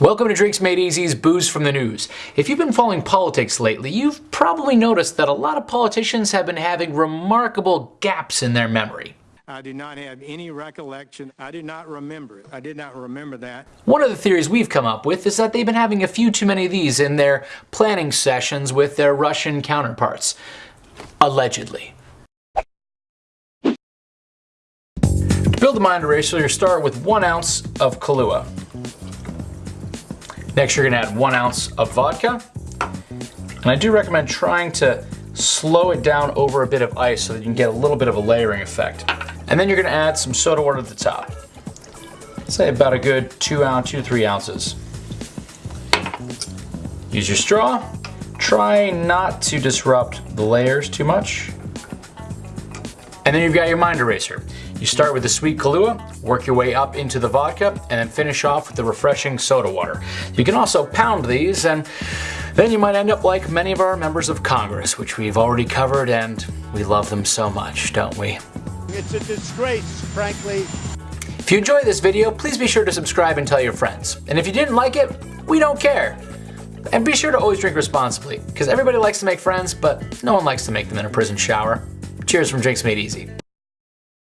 Welcome to Drinks Made Easy's Booze from the News. If you've been following politics lately, you've probably noticed that a lot of politicians have been having remarkable gaps in their memory. I do not have any recollection. I do not remember it. I did not remember that. One of the theories we've come up with is that they've been having a few too many of these in their planning sessions with their Russian counterparts. Allegedly. To build a mind eraser, you start with one ounce of Kahlua. Next, you're gonna add one ounce of vodka. And I do recommend trying to slow it down over a bit of ice so that you can get a little bit of a layering effect. And then you're gonna add some soda water to the top. Say about a good two ounce, two to three ounces. Use your straw. Try not to disrupt the layers too much. And then you've got your mind eraser. You start with the sweet Kahlua, work your way up into the vodka, and then finish off with the refreshing soda water. You can also pound these, and then you might end up like many of our members of Congress, which we've already covered, and we love them so much, don't we? It's a disgrace, frankly. If you enjoyed this video, please be sure to subscribe and tell your friends. And if you didn't like it, we don't care. And be sure to always drink responsibly, because everybody likes to make friends, but no one likes to make them in a prison shower. Cheers from Drinks Made Easy.